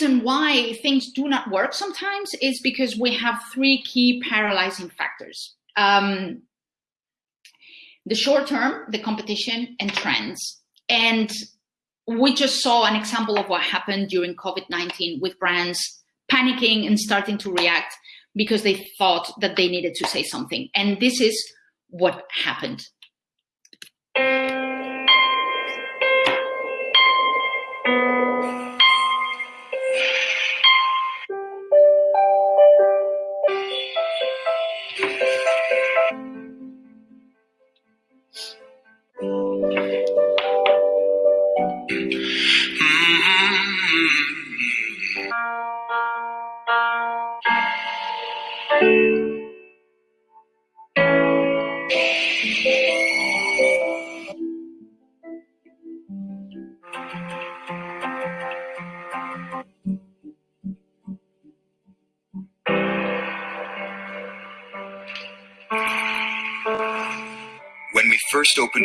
reason why things do not work sometimes is because we have three key paralyzing factors. Um, the short term, the competition, and trends. And we just saw an example of what happened during COVID-19 with brands panicking and starting to react because they thought that they needed to say something. And this is what happened.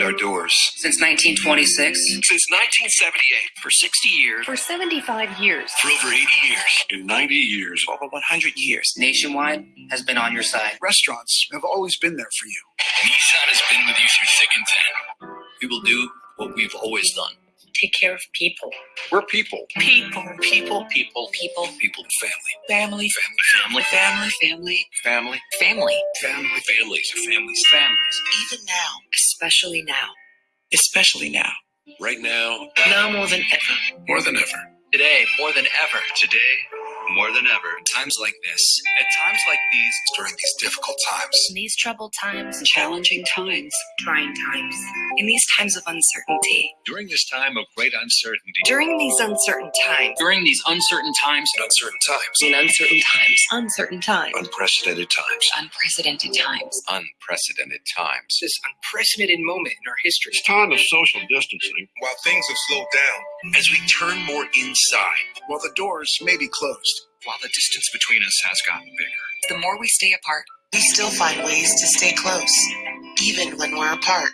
Our doors. Since 1926. Since 1978. For 60 years. For 75 years. For over 80 years. In 90 years. For over 100 years. Nationwide has been on your side. Restaurants have always been there for you. Nissan has been with you through thick and thin. We will do what we've always done take care of people. We're people. People, people, people, people, people, family. Family, family, family, family, family, family, family, families, families, families. Even now, especially now, especially now. Right now, now more than ever, more than ever. Today, more than ever. Today, more than ever. Times like this, at times like these, during these difficult times, in these troubled times, challenging times, trying times, in these times of uncertainty, during this time of great uncertainty, during these uncertain times, during these uncertain times, in uncertain times, in uncertain times, uncertain times, unprecedented times, unprecedented times, unprecedented times. This unprecedented moment in our history. It's time of social distancing. While things have slowed down, as we turn more inside, while the doors may be closed, while the distance between us has gotten bigger. The more we stay apart, we still find ways to stay close, even when we're apart.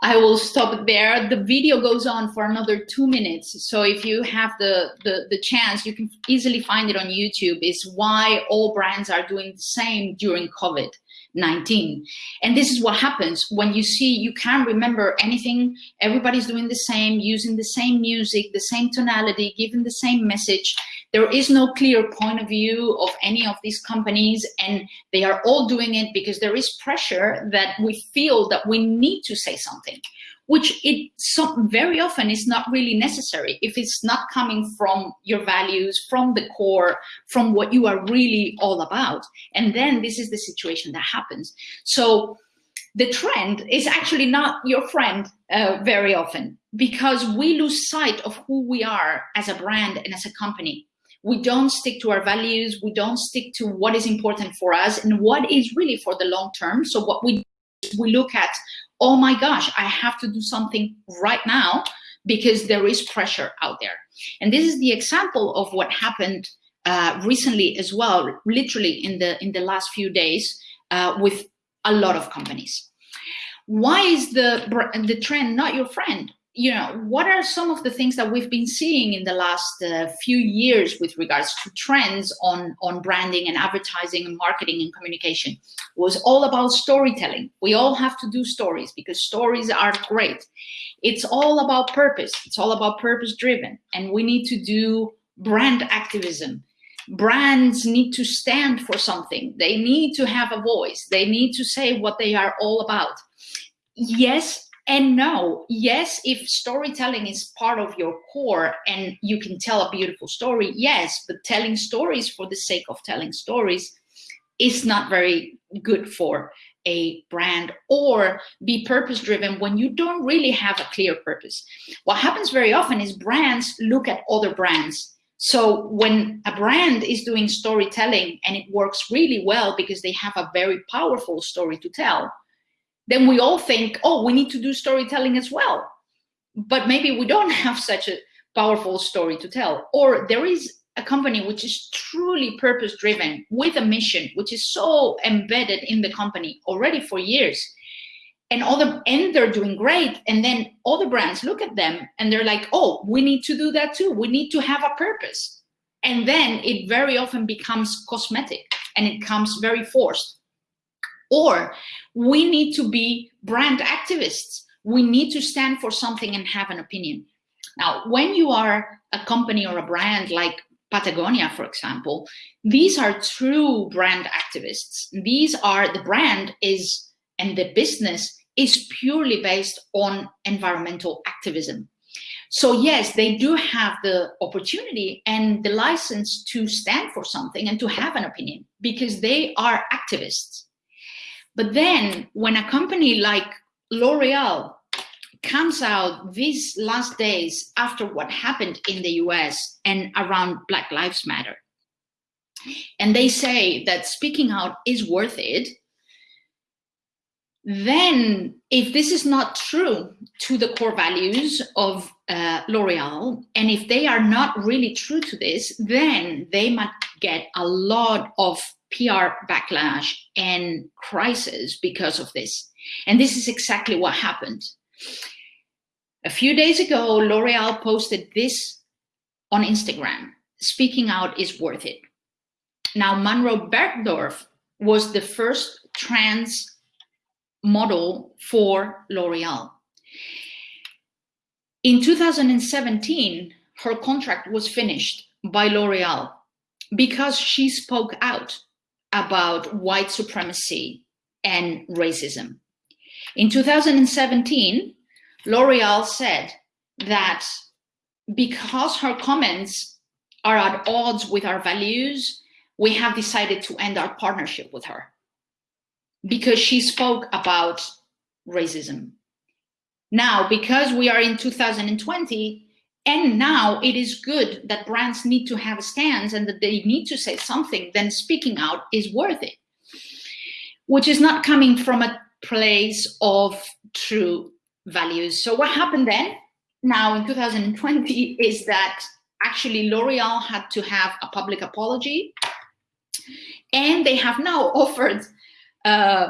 I will stop there. The video goes on for another two minutes. So if you have the, the, the chance, you can easily find it on YouTube, is why all brands are doing the same during COVID. 19. And this is what happens when you see you can't remember anything, everybody's doing the same, using the same music, the same tonality, giving the same message. There is no clear point of view of any of these companies and they are all doing it because there is pressure that we feel that we need to say something which it so, very often is not really necessary if it's not coming from your values, from the core, from what you are really all about. And then this is the situation that happens. So the trend is actually not your friend uh, very often because we lose sight of who we are as a brand and as a company. We don't stick to our values. We don't stick to what is important for us and what is really for the long term. So what we we look at oh my gosh, I have to do something right now because there is pressure out there. And this is the example of what happened uh, recently as well, literally in the, in the last few days uh, with a lot of companies. Why is the, the trend not your friend? You know, what are some of the things that we've been seeing in the last uh, few years with regards to trends on, on branding and advertising and marketing and communication? It was all about storytelling. We all have to do stories because stories are great. It's all about purpose. It's all about purpose driven. And we need to do brand activism. Brands need to stand for something. They need to have a voice. They need to say what they are all about. Yes, and no, yes, if storytelling is part of your core and you can tell a beautiful story, yes, but telling stories for the sake of telling stories is not very good for a brand or be purpose driven when you don't really have a clear purpose. What happens very often is brands look at other brands. So when a brand is doing storytelling and it works really well because they have a very powerful story to tell, then we all think, oh, we need to do storytelling as well. But maybe we don't have such a powerful story to tell. Or there is a company which is truly purpose driven with a mission, which is so embedded in the company already for years. And all the and they're doing great. And then all the brands look at them and they're like, oh, we need to do that too. We need to have a purpose. And then it very often becomes cosmetic and it comes very forced. Or we need to be brand activists. We need to stand for something and have an opinion. Now, when you are a company or a brand like Patagonia, for example, these are true brand activists. These are the brand is and the business is purely based on environmental activism. So yes, they do have the opportunity and the license to stand for something and to have an opinion because they are activists. But then when a company like L'Oreal comes out these last days after what happened in the US and around Black Lives Matter, and they say that speaking out is worth it, then if this is not true to the core values of uh, L'Oreal, and if they are not really true to this, then they might get a lot of PR backlash and crisis because of this. And this is exactly what happened. A few days ago, L'Oreal posted this on Instagram, speaking out is worth it. Now, Monroe Bergdorf was the first trans model for L'Oreal. In 2017, her contract was finished by L'Oreal because she spoke out about white supremacy and racism. In 2017, L'Oreal said that because her comments are at odds with our values, we have decided to end our partnership with her because she spoke about racism. Now, because we are in 2020, and now it is good that brands need to have a stance and that they need to say something, then speaking out is worth it, which is not coming from a place of true values. So what happened then, now in 2020, is that actually L'Oreal had to have a public apology. And they have now offered uh,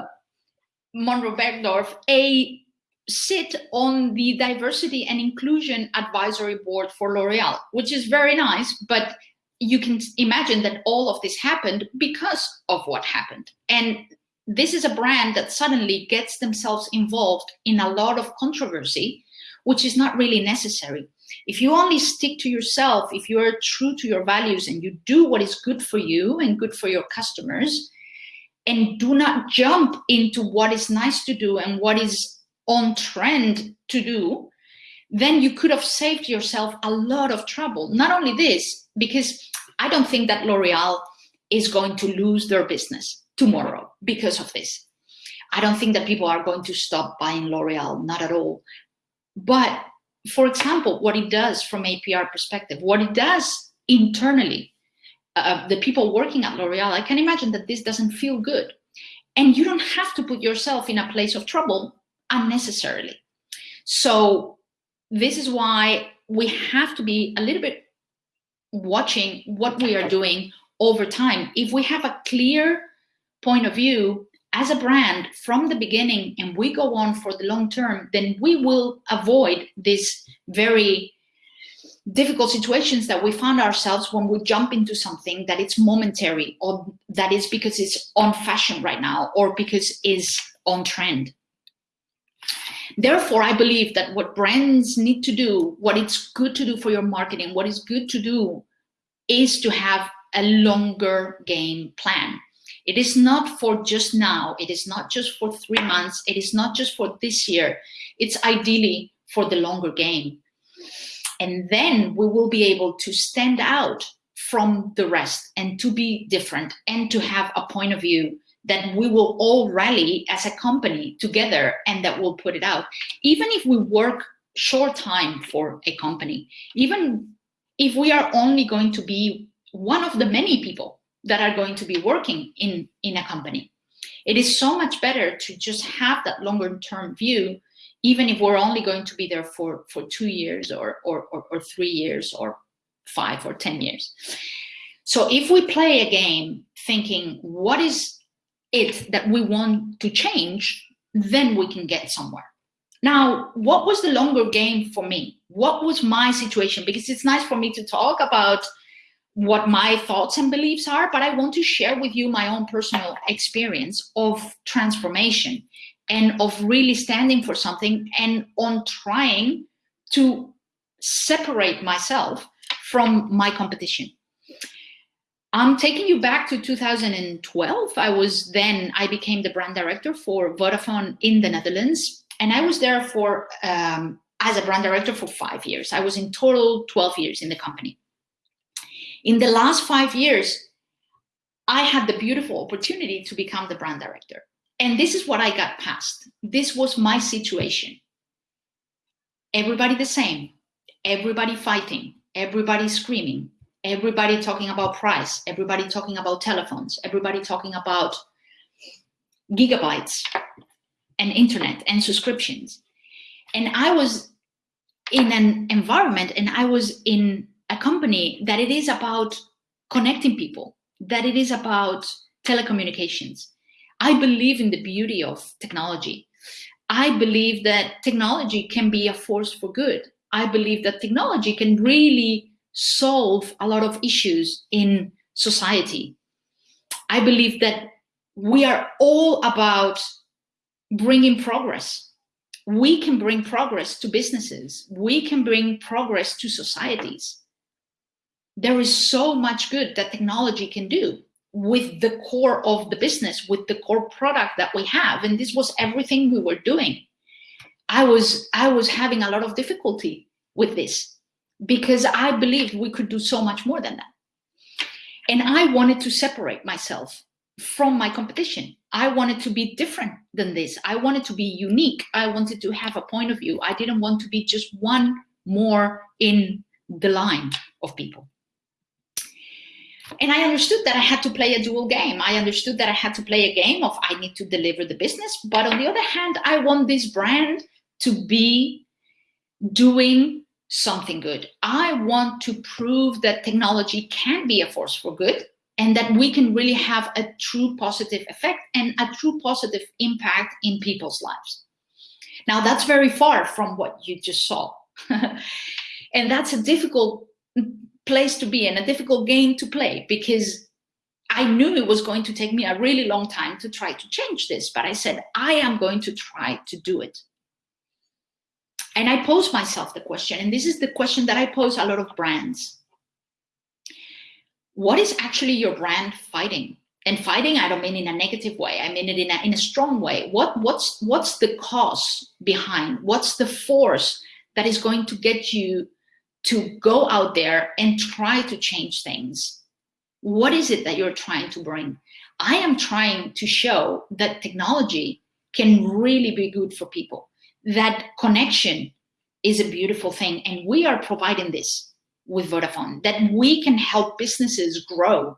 Monroe Bergdorf a sit on the diversity and inclusion advisory board for L'Oreal, which is very nice, but you can imagine that all of this happened because of what happened. And this is a brand that suddenly gets themselves involved in a lot of controversy, which is not really necessary. If you only stick to yourself, if you are true to your values and you do what is good for you and good for your customers, and do not jump into what is nice to do and what is on trend to do, then you could have saved yourself a lot of trouble. Not only this, because I don't think that L'Oreal is going to lose their business tomorrow because of this. I don't think that people are going to stop buying L'Oreal, not at all. But for example, what it does from a PR perspective, what it does internally, uh, the people working at L'Oreal, I can imagine that this doesn't feel good. And you don't have to put yourself in a place of trouble unnecessarily. So this is why we have to be a little bit watching what we are doing over time. If we have a clear point of view as a brand from the beginning and we go on for the long term, then we will avoid this very difficult situations that we found ourselves when we jump into something that it's momentary or that is because it's on fashion right now or because it's on trend. Therefore, I believe that what brands need to do, what it's good to do for your marketing, what is good to do is to have a longer game plan. It is not for just now. It is not just for three months. It is not just for this year. It's ideally for the longer game. And then we will be able to stand out from the rest and to be different and to have a point of view that we will all rally as a company together and that we'll put it out. Even if we work short time for a company, even if we are only going to be one of the many people that are going to be working in, in a company. It is so much better to just have that longer term view, even if we're only going to be there for, for two years or, or, or, or three years or five or 10 years. So if we play a game thinking, what is it that we want to change, then we can get somewhere. Now, what was the longer game for me? What was my situation? Because it's nice for me to talk about what my thoughts and beliefs are, but I want to share with you my own personal experience of transformation and of really standing for something and on trying to separate myself from my competition. I'm taking you back to 2012. I was then, I became the brand director for Vodafone in the Netherlands. And I was there for, um, as a brand director for five years. I was in total 12 years in the company. In the last five years, I had the beautiful opportunity to become the brand director. And this is what I got past. This was my situation. Everybody the same, everybody fighting, everybody screaming, everybody talking about price, everybody talking about telephones, everybody talking about gigabytes and internet and subscriptions. And I was in an environment and I was in a company that it is about connecting people, that it is about telecommunications. I believe in the beauty of technology. I believe that technology can be a force for good. I believe that technology can really solve a lot of issues in society. I believe that we are all about bringing progress. We can bring progress to businesses. We can bring progress to societies. There is so much good that technology can do with the core of the business, with the core product that we have. And this was everything we were doing. I was, I was having a lot of difficulty with this because I believed we could do so much more than that. And I wanted to separate myself from my competition. I wanted to be different than this. I wanted to be unique. I wanted to have a point of view. I didn't want to be just one more in the line of people. And I understood that I had to play a dual game. I understood that I had to play a game of I need to deliver the business. But on the other hand, I want this brand to be doing something good. I want to prove that technology can be a force for good and that we can really have a true positive effect and a true positive impact in people's lives. Now that's very far from what you just saw. and that's a difficult place to be and a difficult game to play because I knew it was going to take me a really long time to try to change this, but I said, I am going to try to do it. And I pose myself the question, and this is the question that I pose a lot of brands. What is actually your brand fighting? And fighting, I don't mean in a negative way. I mean it in a, in a strong way. What, what's, what's the cause behind? What's the force that is going to get you to go out there and try to change things. What is it that you're trying to bring? I am trying to show that technology can really be good for people, that connection is a beautiful thing. And we are providing this with Vodafone, that we can help businesses grow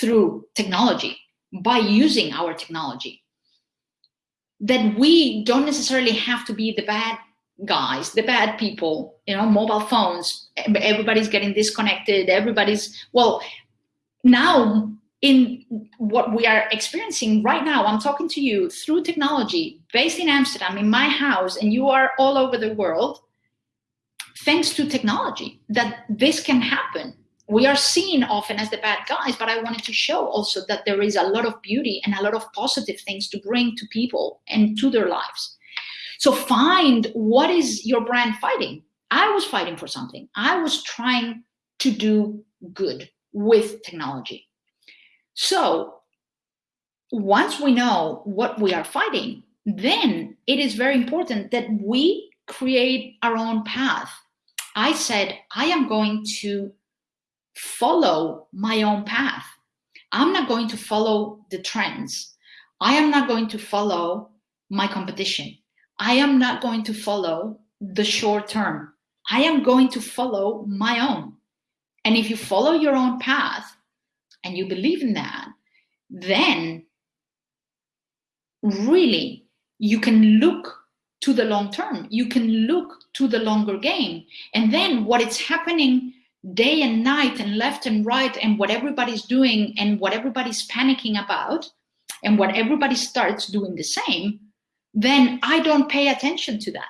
through technology by using our technology. That we don't necessarily have to be the bad guys, the bad people, you know, mobile phones, everybody's getting disconnected, everybody's, well, now in what we are experiencing right now, I'm talking to you through technology, based in Amsterdam, in my house, and you are all over the world, thanks to technology, that this can happen. We are seen often as the bad guys, but I wanted to show also that there is a lot of beauty and a lot of positive things to bring to people and to their lives. So find what is your brand fighting. I was fighting for something. I was trying to do good with technology. So once we know what we are fighting, then it is very important that we create our own path. I said, I am going to follow my own path. I'm not going to follow the trends. I am not going to follow my competition. I am not going to follow the short term. I am going to follow my own. And if you follow your own path and you believe in that, then really you can look to the long term. You can look to the longer game. And then what is happening day and night and left and right and what everybody's doing and what everybody's panicking about and what everybody starts doing the same, then I don't pay attention to that.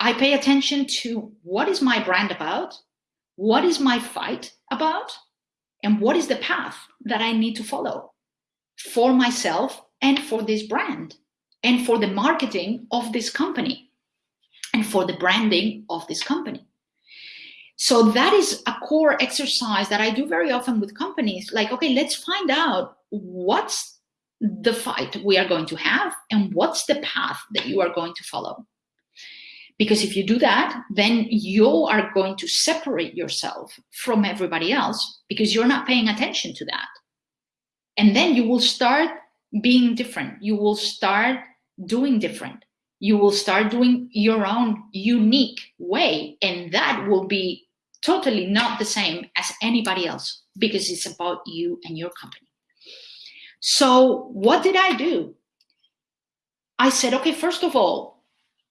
I pay attention to what is my brand about? What is my fight about? And what is the path that I need to follow for myself and for this brand and for the marketing of this company and for the branding of this company. So that is a core exercise that I do very often with companies. Like, okay, let's find out what's the fight we are going to have and what's the path that you are going to follow. Because if you do that, then you are going to separate yourself from everybody else because you're not paying attention to that. And then you will start being different. You will start doing different. You will start doing your own unique way. And that will be totally not the same as anybody else because it's about you and your company. So what did I do? I said, okay, first of all,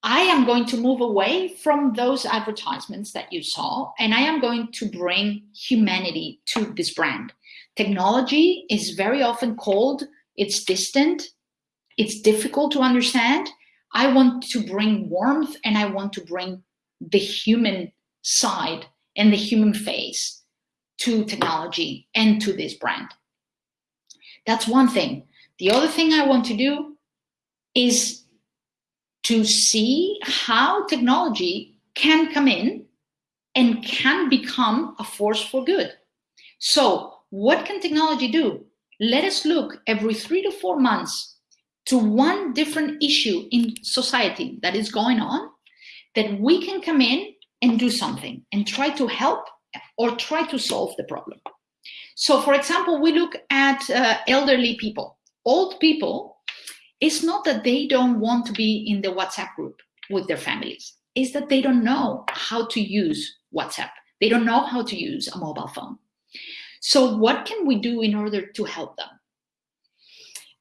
I am going to move away from those advertisements that you saw, and I am going to bring humanity to this brand. Technology is very often cold, it's distant, it's difficult to understand. I want to bring warmth and I want to bring the human side and the human face to technology and to this brand. That's one thing. The other thing I want to do is to see how technology can come in and can become a force for good. So what can technology do? Let us look every three to four months to one different issue in society that is going on that we can come in and do something and try to help or try to solve the problem. So for example, we look at uh, elderly people. Old people, it's not that they don't want to be in the WhatsApp group with their families. It's that they don't know how to use WhatsApp. They don't know how to use a mobile phone. So what can we do in order to help them?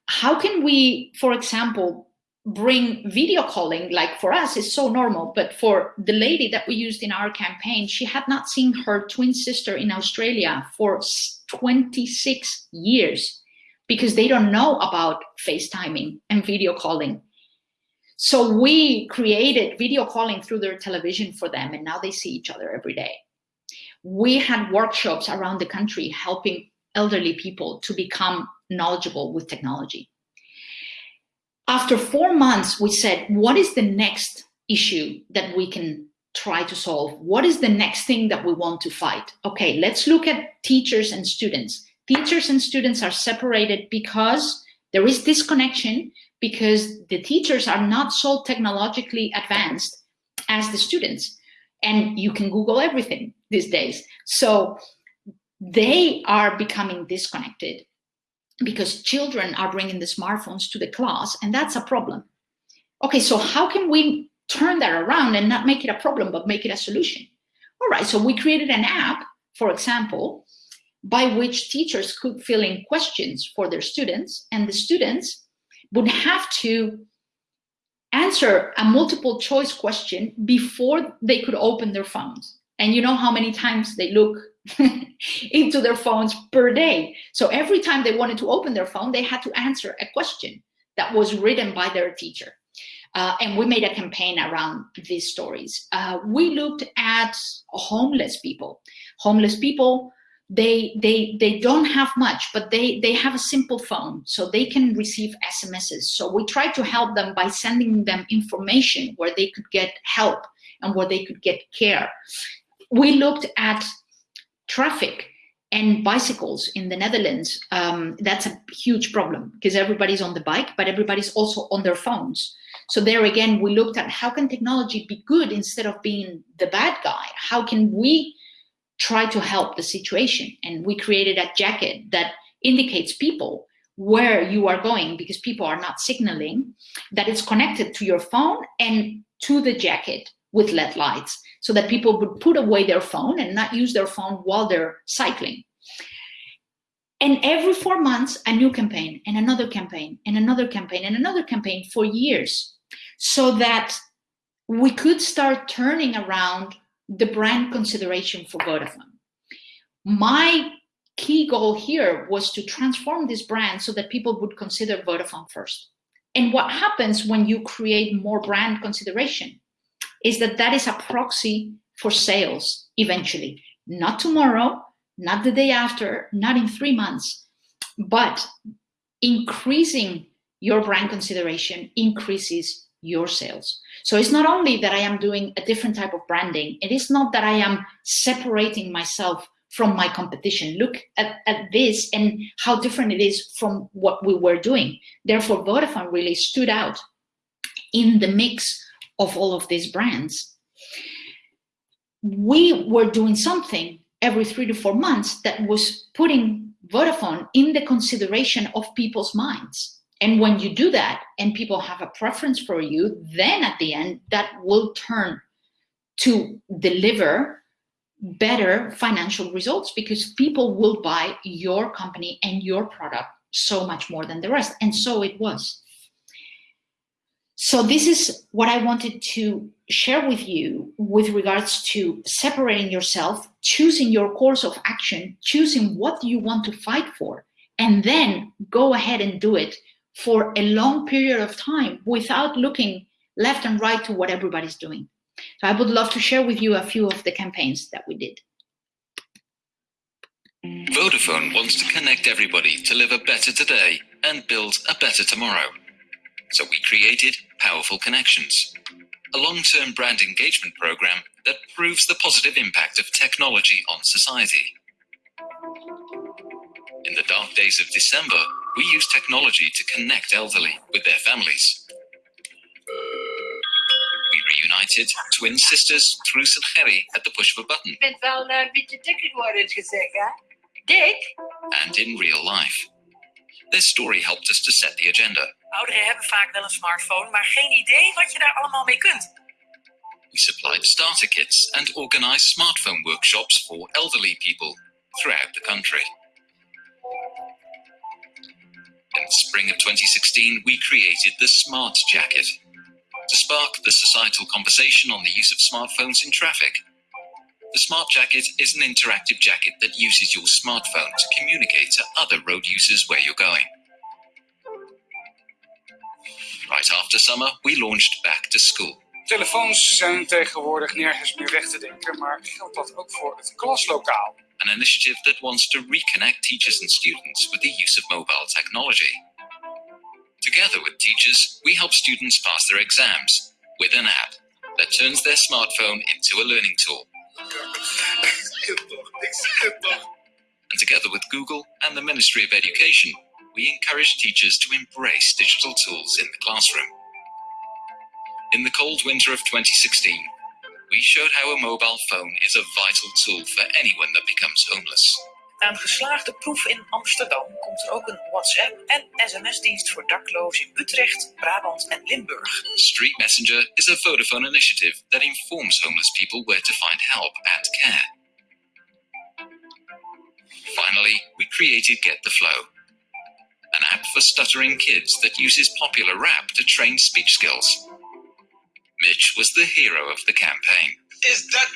How can we, for example, bring video calling like for us is so normal but for the lady that we used in our campaign she had not seen her twin sister in australia for 26 years because they don't know about facetiming and video calling so we created video calling through their television for them and now they see each other every day we had workshops around the country helping elderly people to become knowledgeable with technology after four months, we said, what is the next issue that we can try to solve? What is the next thing that we want to fight? Okay, let's look at teachers and students. Teachers and students are separated because there is disconnection because the teachers are not so technologically advanced as the students. And you can Google everything these days. So they are becoming disconnected because children are bringing the smartphones to the class and that's a problem. Okay, so how can we turn that around and not make it a problem, but make it a solution? All right, so we created an app, for example, by which teachers could fill in questions for their students and the students would have to answer a multiple choice question before they could open their phones. And you know how many times they look into their phones per day. So every time they wanted to open their phone, they had to answer a question that was written by their teacher. Uh, and we made a campaign around these stories. Uh, we looked at homeless people. Homeless people, they they they don't have much, but they they have a simple phone, so they can receive SMSs. So we try to help them by sending them information where they could get help and where they could get care. We looked at traffic and bicycles in the Netherlands, um, that's a huge problem because everybody's on the bike, but everybody's also on their phones. So there again, we looked at how can technology be good instead of being the bad guy? How can we try to help the situation? And we created a jacket that indicates people where you are going because people are not signaling that it's connected to your phone and to the jacket with LED lights so that people would put away their phone and not use their phone while they're cycling. And every four months, a new campaign and another campaign and another campaign and another campaign for years so that we could start turning around the brand consideration for Vodafone. My key goal here was to transform this brand so that people would consider Vodafone first. And what happens when you create more brand consideration? is that that is a proxy for sales eventually, not tomorrow, not the day after, not in three months, but increasing your brand consideration increases your sales. So it's not only that I am doing a different type of branding, it is not that I am separating myself from my competition. Look at, at this and how different it is from what we were doing. Therefore, Vodafone really stood out in the mix of all of these brands. We were doing something every three to four months that was putting Vodafone in the consideration of people's minds. And when you do that and people have a preference for you, then at the end, that will turn to deliver better financial results because people will buy your company and your product so much more than the rest. And so it was. So this is what I wanted to share with you with regards to separating yourself, choosing your course of action, choosing what you want to fight for, and then go ahead and do it for a long period of time without looking left and right to what everybody's doing. So I would love to share with you a few of the campaigns that we did. Vodafone wants to connect everybody to live a better today and build a better tomorrow. So we created Powerful Connections, a long-term brand engagement program that proves the positive impact of technology on society. In the dark days of December, we use technology to connect elderly with their families. We reunited twin sisters Truus and Gerry at the push of a button Ik ben wel een beetje dikker geworden, gezegd, hè? Dik? and in real life. Their story helped us to set the agenda. Ouderen hebben vaak wel een smartphone, maar geen idee wat je daar allemaal mee kunt. We supplied starter kits and organized smartphone workshops for elderly people throughout the country. Spring of 2016, we created the Smart Jacket to spark the societal conversation on the use of smartphones in traffic. The Smart Jacket is an interactive jacket that uses your smartphone to communicate to other road users where you're going. Right after summer, we launched Back to School. Telefoons zijn tegenwoordig nergens meer weg te denken, maar geldt dat ook voor het klaslokaal? An initiative that wants to reconnect teachers and students with the use of mobile technology. Together with teachers, we help students pass their exams with an app that turns their smartphone into a learning tool. And together with Google and the Ministry of Education, we encourage teachers to embrace digital tools in the classroom. In the cold winter of 2016, we showed how a mobile phone is a vital tool for anyone that becomes homeless. Na een geslaagde proef in Amsterdam komt er ook een WhatsApp en sms-dienst voor daklozen in Utrecht, Brabant en Limburg. Street Messenger is a Vodafone initiative that informs homeless people where to find help and care. Finally, we created Get the Flow, an app for stuttering kids that uses popular rap to train speech skills. Mitch was the hero of the campaign. Is that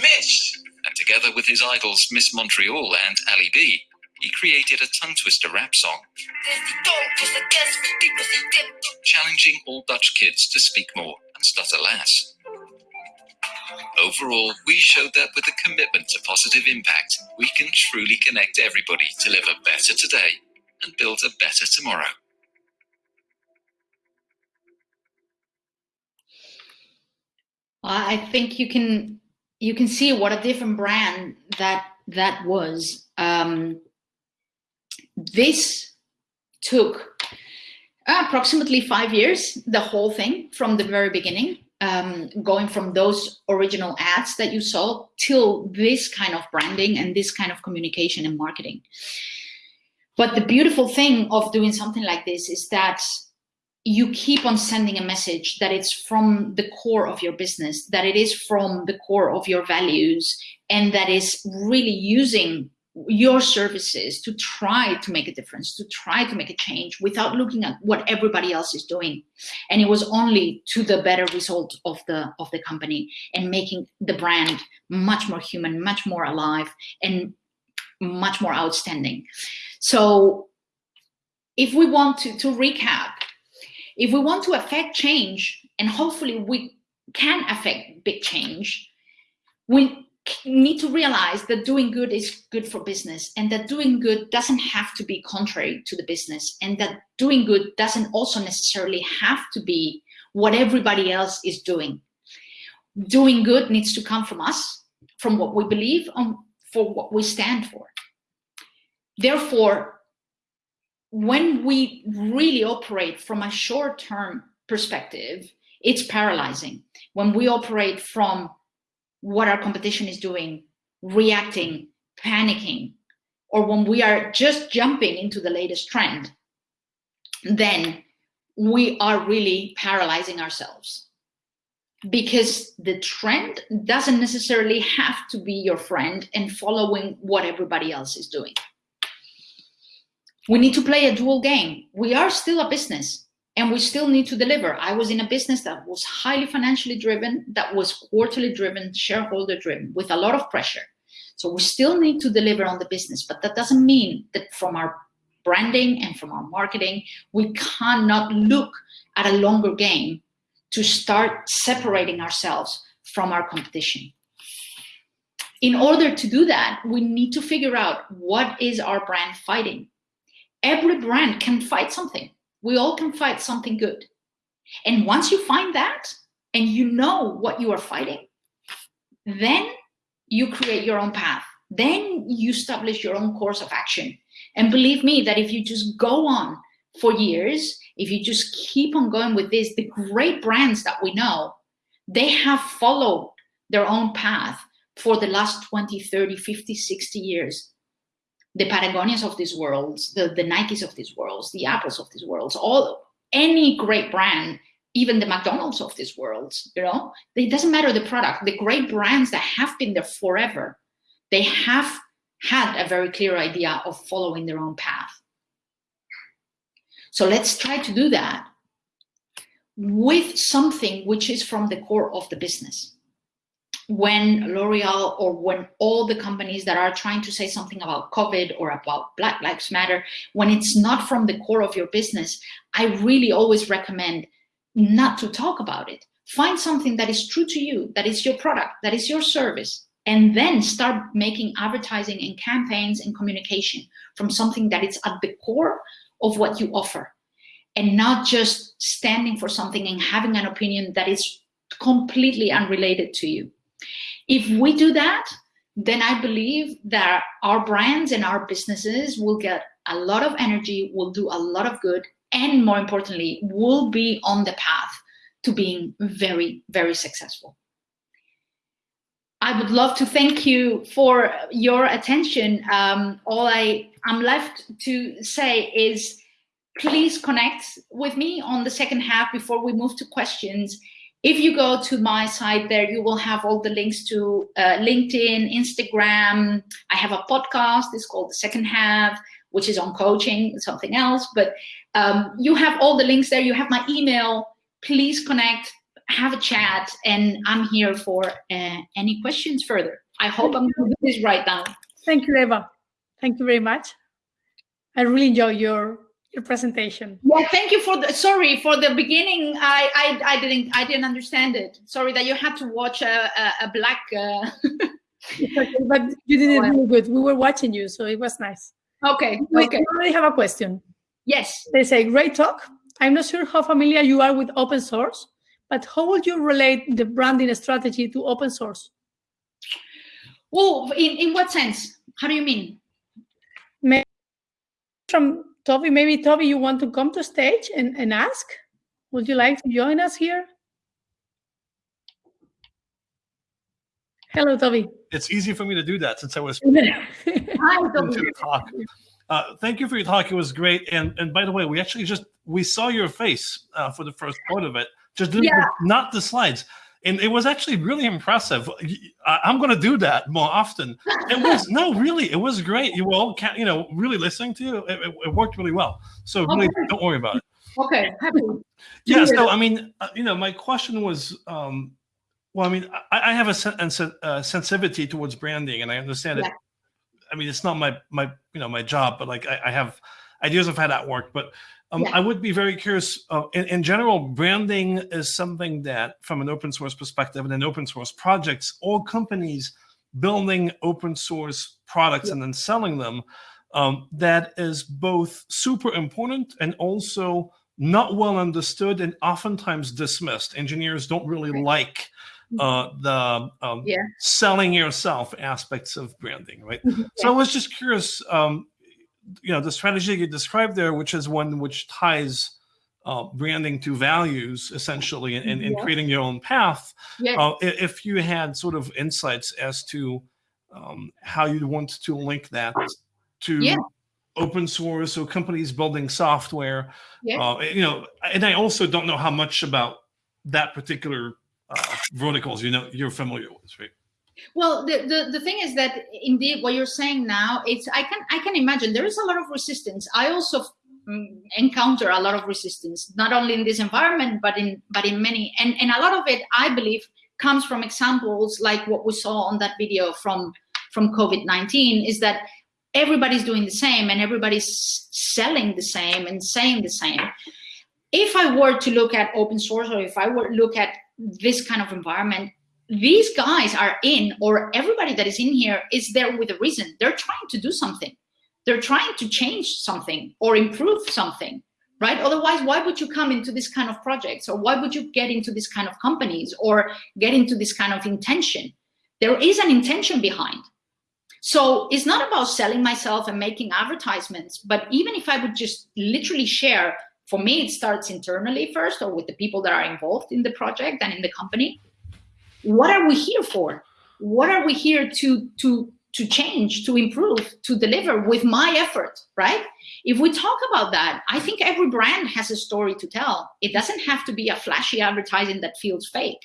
Mitch? And together with his idols Miss Montreal and Ali B, he created a tongue twister rap song, challenging all Dutch kids to speak more and stutter less. Overall, we showed that with a commitment to positive impact, we can truly connect everybody to live a better today and build a better tomorrow. I think you can you can see what a different brand that that was. Um, this took approximately five years, the whole thing from the very beginning, um, going from those original ads that you saw till this kind of branding and this kind of communication and marketing. But the beautiful thing of doing something like this is that you keep on sending a message that it's from the core of your business, that it is from the core of your values, and that is really using your services to try to make a difference, to try to make a change without looking at what everybody else is doing. And it was only to the better result of the of the company and making the brand much more human, much more alive, and much more outstanding. So if we want to, to recap, if we want to affect change, and hopefully we can affect big change, we need to realize that doing good is good for business and that doing good doesn't have to be contrary to the business and that doing good doesn't also necessarily have to be what everybody else is doing. Doing good needs to come from us, from what we believe and for what we stand for. Therefore, when we really operate from a short-term perspective, it's paralyzing. When we operate from what our competition is doing, reacting, panicking, or when we are just jumping into the latest trend, then we are really paralyzing ourselves because the trend doesn't necessarily have to be your friend and following what everybody else is doing. We need to play a dual game. We are still a business and we still need to deliver. I was in a business that was highly financially driven, that was quarterly driven, shareholder driven, with a lot of pressure. So we still need to deliver on the business, but that doesn't mean that from our branding and from our marketing, we cannot look at a longer game to start separating ourselves from our competition. In order to do that, we need to figure out what is our brand fighting. Every brand can fight something. We all can fight something good. And once you find that and you know what you are fighting, then you create your own path. Then you establish your own course of action. And believe me that if you just go on for years, if you just keep on going with this, the great brands that we know, they have followed their own path for the last 20, 30, 50, 60 years. The Patagonias of these worlds, the, the Nikes of these worlds, the Apples of these worlds, all any great brand, even the McDonald's of these worlds, you know, it doesn't matter the product, the great brands that have been there forever, they have had a very clear idea of following their own path. So let's try to do that with something which is from the core of the business. When L'Oreal or when all the companies that are trying to say something about COVID or about Black Lives Matter, when it's not from the core of your business, I really always recommend not to talk about it. Find something that is true to you, that is your product, that is your service, and then start making advertising and campaigns and communication from something that is at the core of what you offer and not just standing for something and having an opinion that is completely unrelated to you. If we do that, then I believe that our brands and our businesses will get a lot of energy, will do a lot of good, and more importantly, will be on the path to being very, very successful. I would love to thank you for your attention. Um, all I am left to say is please connect with me on the second half before we move to questions. If you go to my site there, you will have all the links to uh, LinkedIn, Instagram. I have a podcast, it's called The Second Half, which is on coaching, something else. But um, you have all the links there. You have my email. Please connect, have a chat, and I'm here for uh, any questions further. I hope I'm doing this right now. Thank you, Eva. Thank you very much. I really enjoy your your presentation. Yeah, thank you for the sorry for the beginning. I I, I didn't I didn't understand it. Sorry that you had to watch a a, a black. Uh... but you did it really good. We were watching you, so it was nice. Okay. We okay. already have a question. Yes. They say great talk. I'm not sure how familiar you are with open source, but how would you relate the branding strategy to open source? Oh, in, in what sense? How do you mean? From Toby, maybe Toby, you want to come to stage and, and ask? Would you like to join us here? Hello, Toby. It's easy for me to do that since I was Hi, Toby. talk. Uh, thank you for your talk. It was great. And and by the way, we actually just we saw your face uh, for the first part of it. Just yeah. not the slides and it was actually really impressive. I, am going to do that more often. It was no, really, it was great. You were all, you know, really listening to you. It, it, it worked really well. So really, okay. don't worry about it. Okay, happy. Yeah. So I mean, uh, you know, my question was, um, well, I mean, I, I have a, sen a, sensitivity towards branding, and I understand yeah. it. I mean, it's not my my you know my job, but like I, I have ideas of how that worked, but um, yeah. I would be very curious. Uh, in, in, general, branding is something that, from an open source perspective and in open source projects, all companies building open source products and then selling them um, that is both super important and also not well understood and oftentimes dismissed. Engineers don't really like uh, the um, yeah. selling yourself aspects of branding, right? Mm-hmm. So I was just curious, um, you know, the strategy you described there, which is one which ties uh, branding to values essentially and, and, and Yeah. creating your own path. Yeah. Uh, if you had sort of insights as to um, how you'd want to link that to Yeah. open source or companies building software, Yeah. uh, you know, and I also don't know how much about that particular uh, verticals you know you're familiar with, right? Well, the, the, the thing is that indeed what you're saying now, it's I can I can imagine there is a lot of resistance. I also mm, encounter a lot of resistance, not only in this environment, but in but in many and, and a lot of it I believe comes from examples like what we saw on that video from from COVID-19 is that everybody's doing the same and everybody's selling the same and saying the same. If I were to look at open source or if I were to look at this kind of environment, these guys are in, or everybody that is in here is there with a reason. They're trying to do something. They're trying to change something or improve something, right? Otherwise, why would you come into this kind of projects or why would you get into this kind of companies or get into this kind of intention? There is an intention behind. So it's not about selling myself and making advertisements, but even if I would just literally share, for me, it starts internally first or with the people that are involved in the project and in the company what are we here for? What are we here to to to change to improve to deliver with my effort right? If we talk about that i think every brand has a story to tell. It doesn't have to be a flashy advertising that feels fake.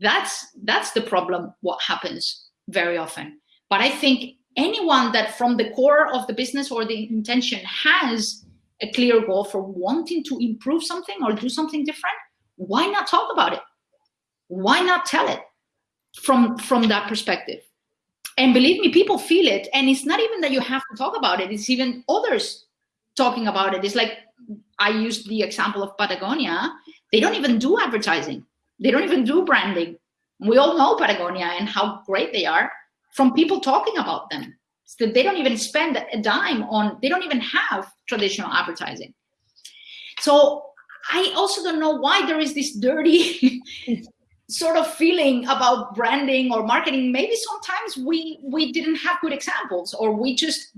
That's that's the problem what happens very often. But i think anyone that from the core of the business or the intention has a clear goal for wanting to improve something or do something different why not talk about it why not tell it from from that perspective? And believe me people feel it. And it's not even that you have to talk about it. It's even others talking about it. It's like i used the example of patagonia. They don't even do advertising. They don't even do branding. We all know patagonia and how great they are from people talking about them. So they don't even spend a dime on they don't even have traditional advertising. So i also don't know why there is this dirty sort of feeling about branding or marketing maybe sometimes we we didn't have good examples or we just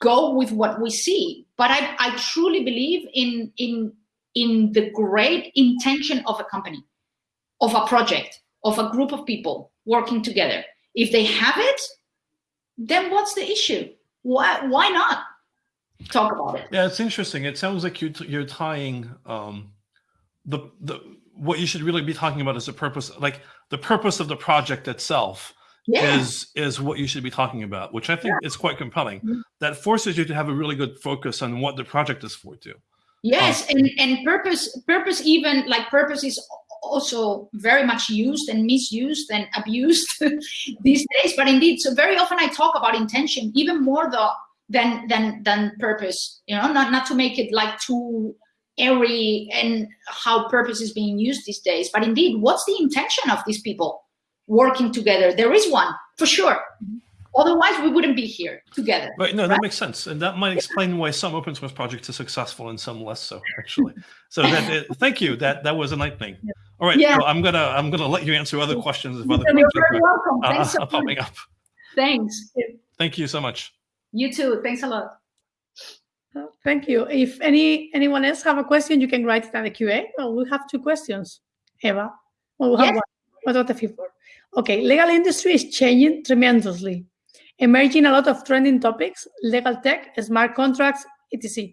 go with what we see. But i i truly believe in in in the great intention of a company of a project of a group of people working together. If they have it then what's the issue? Why why not talk about it? Yeah, it's interesting. It sounds like you're, you're tying um, the, the, what you should really be talking about is the purpose, like the purpose of the project itself Yeah. is, is what you should be talking about, which I think is quite compelling. Mm-hmm. That forces you to have a really good focus on what the project is for too. Yes, um, and, and purpose purpose even like purpose is also very much used and misused and abused these days. But indeed, so very often I talk about intention even more though than than than purpose. You know, not not to make it like too airy and how purpose is being used these days. But indeed, what's the intention of these people working together? There is one for sure. Otherwise, we wouldn't be here together. Right, no, that makes sense, and that might explain why some open source projects are successful and some less so. Actually, so that uh, thank you. That that was enlightening. All right, Yeah. so I'm gonna I'm gonna let you answer other questions if other You're questions very welcome. are, Thanks so popping much. up. Thanks. Thank you so much. You too. Thanks a lot. Thank you. If any anyone else have a question, you can write it in the QA. Well, we have two questions. Eva, well, we have Yes. one. What about the one? Okay, legal industry is changing tremendously, emerging a lot of trending topics, legal tech, smart contracts, etc.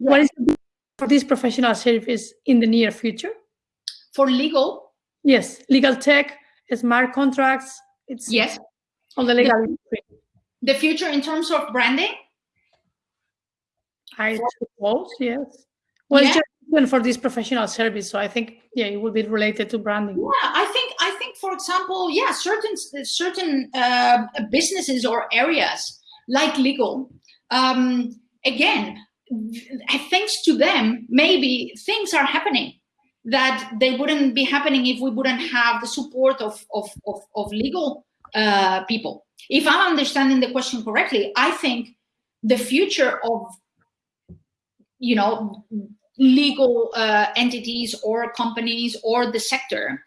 What is for this professional service in the near future? For legal? Yes, legal tech, smart contracts. It's Yes. all the legal industry. The future in terms of branding? I suppose, yes. Well, it's Yeah. just even for this professional service, so I think yeah, it will be related to branding. Yeah, I think I think for example, yeah, certain certain uh, businesses or areas like legal, um, again, thanks to them, maybe things are happening that they wouldn't be happening if we wouldn't have the support of of of, of legal uh, people. if I'm understanding the question correctly, I think the future of, you know, legal uh, entities or companies or the sector,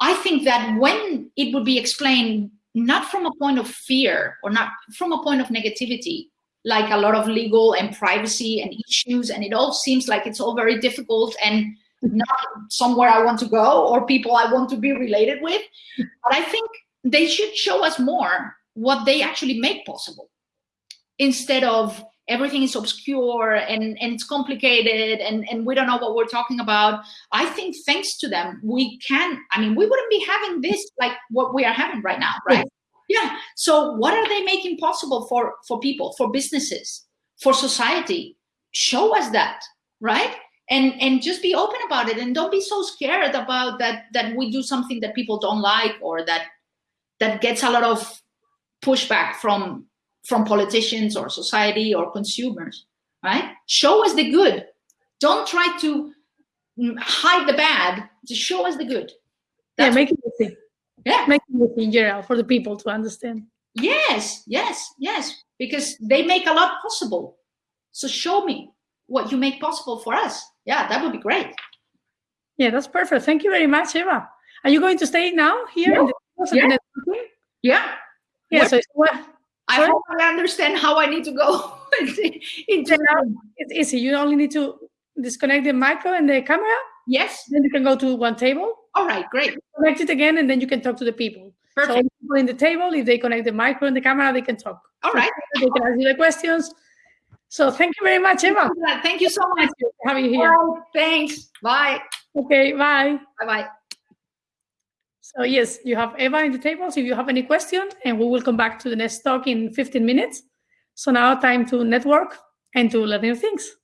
I think that when it would be explained not from a point of fear or not from a point of negativity, like a lot of legal and privacy and issues, and it all seems like it's all very difficult and not somewhere I want to go or people I want to be related with. But I think they should show us more what they actually make possible instead of everything is obscure and, and it's complicated and, and we don't know what we're talking about. I think thanks to them, we can, I mean, we wouldn't be having this like what we are having right now, right? Yeah. So what are they making possible for, for people, for businesses, for society? Show us that, right? And, and just be open about it and don't be so scared about that that we do something that people don't like or that that gets a lot of pushback from from politicians or society or consumers, right? Show us the good. Don't try to mm, hide the bad. Just show us the good. That's yeah, make it easy. Yeah. Make it easy in general for the people to understand. Yes, yes, yes. Because they make a lot possible. So show me what you make possible for us. Yeah, that would be great. Yeah, that's perfect. Thank you very much, Eva. Are you going to stay now here? Yeah. yeah. yeah. Yeah. So I hope I understand how I need to go into It's easy. You only need to disconnect the micro and the camera. Yes. Then you can go to one table. All right, great. Connect it again, and then you can talk to the people. Perfect. So people in the table, if they connect the micro and the camera, they can talk. All so right. They can ask you the questions. So thank you very much, Eva. Thank you so much for having you here. Thanks. Bye. Okay, bye. Bye-bye. So yes, you have Eva in the tables if you have any questions, and we will come back to the next talk in 15 minutes. So now time to network and to learn new things.